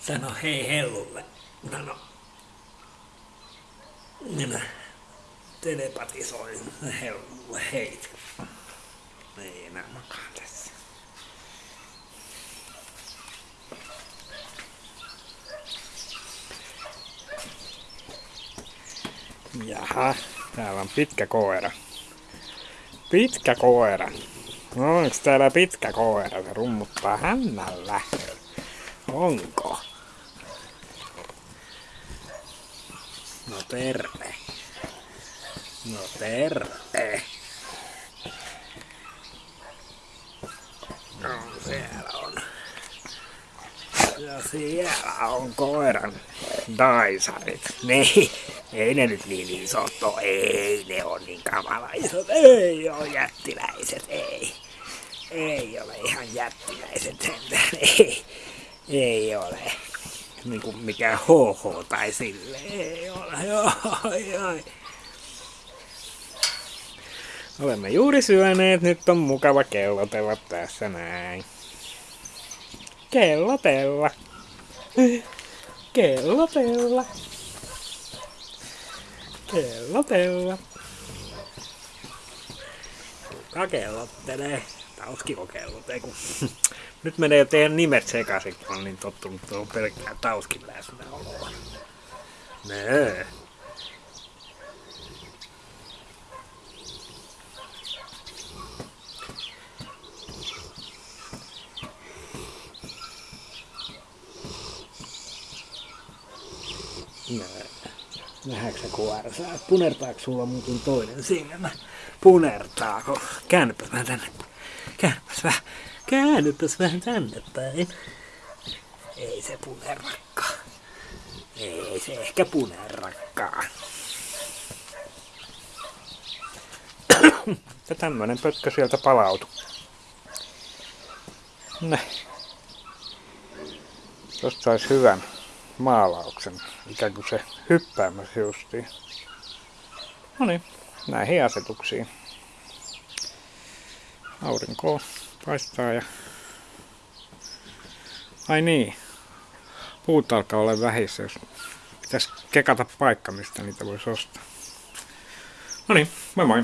Sano hei hellulle. Sano. Minä telepatisoin hellulle heit. Ei enää makaan tässä. Jaha, täällä on pitkä koira. Pitkä koira. Onko täällä pitkä koira? Se rummuttaa hännällä. Onko? No terve. No terve. No siellä on. Ja siellä on koiran daisarit. Niin, ei ne nyt niin isot ole. Ei ne on niin kamala isot. Ei ole jättiläiset, ei. Ei ole ihan jättiläiset sentään, ei. Ei ole. Niin kuin mikä HH tai sille. Ei ole. Oi, oi. Olemme juuri syöneet, nyt on mukava kellotella tässä näin. Kellotella. Kellotella. Kellotella. Kuka kellottelee? Tauskiko kellotee, kun nyt menee jo teidän nimet sekaisin, kun on niin tottunut tuohon pelkkään Tauskin läsnäoloon. Nöö. Nöö. Nähdäänkö sä kuorsaa? Punertaako sulla muuten toinen silmä? Punertaako? Käännypäs vähän tänne. Käännypäs vähän. Käännypäs vähän tänne päin. Ei se punerrakka. Ei se ehkä punerrakkaa. Ja tämmönen pötkö sieltä palautu. Näin. Tosta sais hyvän maalauksen, ikään kuin se hyppäämässä justiin. No niin, näihin asetuksiin. Aurinko paistaa ja... Ai niin, puut alkaa olla vähissä, jos pitäisi kekata paikka, mistä niitä voisi ostaa. No niin, moi moi!